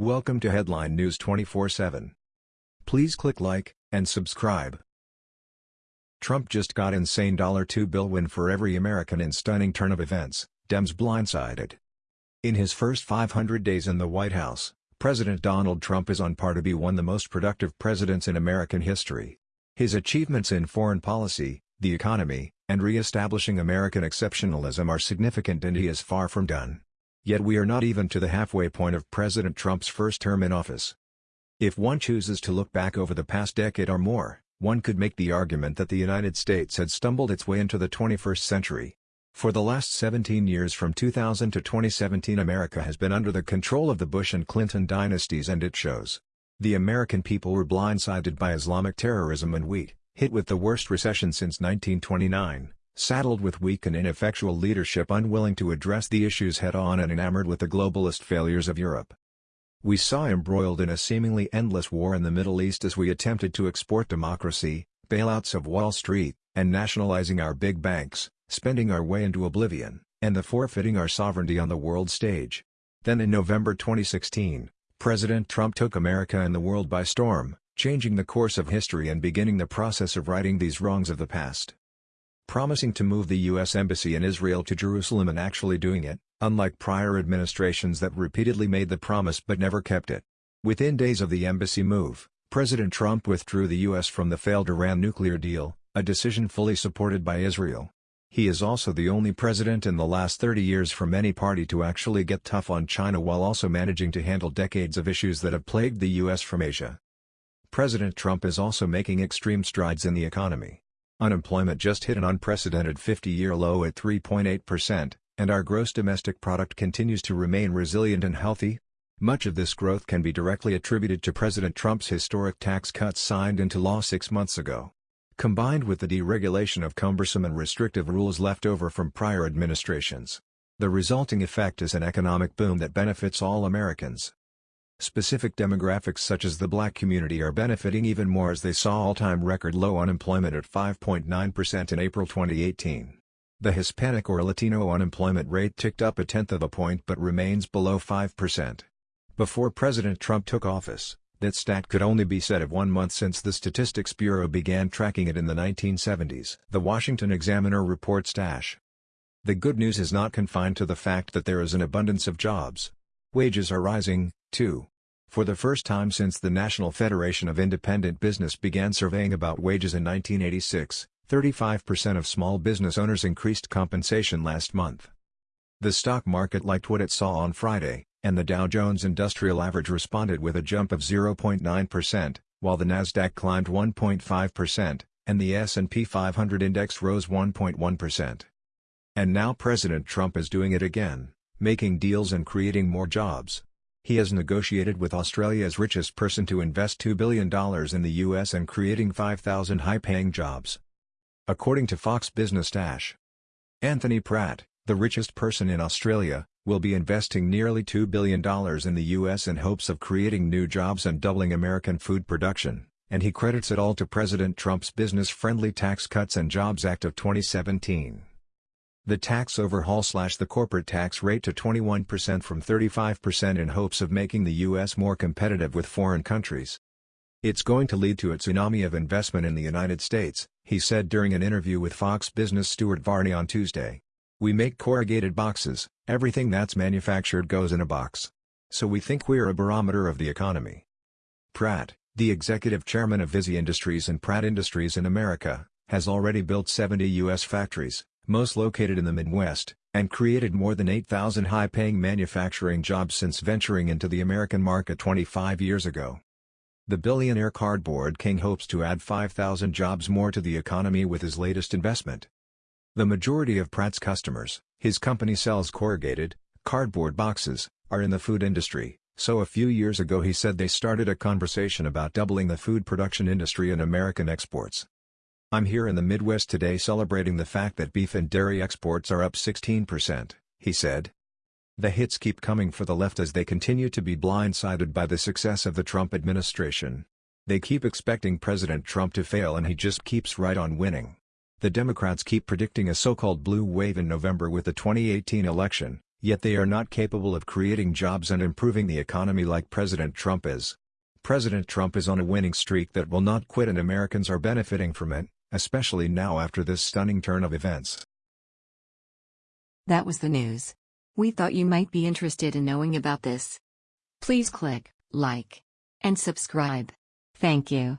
Welcome to Headline News 24/7. Please click like and subscribe. Trump just got insane $2 bill win for every American in stunning turn of events, Dems blindsided. In his first 500 days in the White House, President Donald Trump is on par to be one of the most productive presidents in American history. His achievements in foreign policy, the economy, and re-establishing American exceptionalism are significant and he is far from done. Yet we are not even to the halfway point of President Trump's first term in office. If one chooses to look back over the past decade or more, one could make the argument that the United States had stumbled its way into the 21st century. For the last 17 years from 2000 to 2017 America has been under the control of the Bush and Clinton dynasties and it shows. The American people were blindsided by Islamic terrorism and wheat, hit with the worst recession since 1929, saddled with weak and ineffectual leadership unwilling to address the issues head-on and enamored with the globalist failures of Europe. We saw embroiled in a seemingly endless war in the Middle East as we attempted to export democracy, bailouts of Wall Street, and nationalizing our big banks, spending our way into oblivion, and the forfeiting our sovereignty on the world stage. Then in November 2016, President Trump took America and the world by storm, changing the course of history and beginning the process of righting these wrongs of the past promising to move the U.S. Embassy in Israel to Jerusalem and actually doing it, unlike prior administrations that repeatedly made the promise but never kept it. Within days of the embassy move, President Trump withdrew the U.S. from the failed Iran nuclear deal, a decision fully supported by Israel. He is also the only president in the last 30 years from any party to actually get tough on China while also managing to handle decades of issues that have plagued the U.S. from Asia. President Trump is also making extreme strides in the economy. Unemployment just hit an unprecedented 50-year low at 3.8%, and our gross domestic product continues to remain resilient and healthy. Much of this growth can be directly attributed to President Trump's historic tax cuts signed into law six months ago. Combined with the deregulation of cumbersome and restrictive rules left over from prior administrations. The resulting effect is an economic boom that benefits all Americans. Specific demographics such as the black community are benefiting even more as they saw all-time record low unemployment at 5.9% in April 2018. The Hispanic or Latino unemployment rate ticked up a tenth of a point but remains below 5%. Before President Trump took office, that stat could only be said of one month since the Statistics Bureau began tracking it in the 1970s. The Washington Examiner reports Dash. The good news is not confined to the fact that there is an abundance of jobs. Wages are rising, too. For the first time since the National Federation of Independent Business began surveying about wages in 1986, 35% of small business owners increased compensation last month. The stock market liked what it saw on Friday, and the Dow Jones Industrial Average responded with a jump of 0.9%, while the Nasdaq climbed 1.5%, and the S&P 500 index rose 1.1%. And now President Trump is doing it again making deals and creating more jobs. He has negotiated with Australia's richest person to invest $2 billion in the U.S. and creating 5,000 high-paying jobs. According to Fox Business Dash. Anthony Pratt, the richest person in Australia, will be investing nearly $2 billion in the U.S. in hopes of creating new jobs and doubling American food production, and he credits it all to President Trump's business-friendly Tax Cuts and Jobs Act of 2017. The tax overhaul slashed the corporate tax rate to 21% from 35% in hopes of making the U.S. more competitive with foreign countries. It's going to lead to a tsunami of investment in the United States, he said during an interview with Fox Business Stuart Varney on Tuesday. We make corrugated boxes, everything that's manufactured goes in a box. So we think we're a barometer of the economy. Pratt, the executive chairman of Visy Industries and Pratt Industries in America, has already built 70 U.S. factories, most located in the Midwest, and created more than 8,000 high-paying manufacturing jobs since venturing into the American market 25 years ago. The billionaire cardboard king hopes to add 5,000 jobs more to the economy with his latest investment. The majority of Pratt's customers, his company sells corrugated, cardboard boxes, are in the food industry, so a few years ago he said they started a conversation about doubling the food production industry and American exports. I'm here in the Midwest today celebrating the fact that beef and dairy exports are up 16%, he said. The hits keep coming for the left as they continue to be blindsided by the success of the Trump administration. They keep expecting President Trump to fail and he just keeps right on winning. The Democrats keep predicting a so-called blue wave in November with the 2018 election, Yet they are not capable of creating jobs and improving the economy like President Trump is. President Trump is on a winning streak that will not quit and Americans are benefiting from it, especially now after this stunning turn of events. That was the news. We thought you might be interested in knowing about this. Please click like and subscribe. Thank you.